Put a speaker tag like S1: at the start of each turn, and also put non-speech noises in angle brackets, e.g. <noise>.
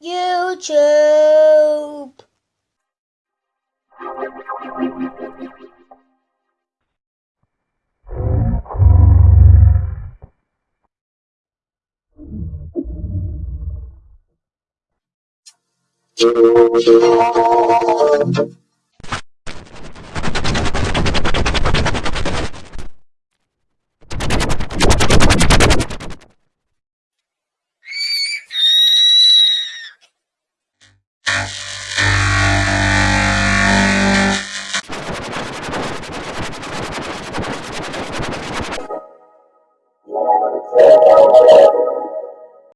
S1: YouTube.
S2: <laughs> Thank you.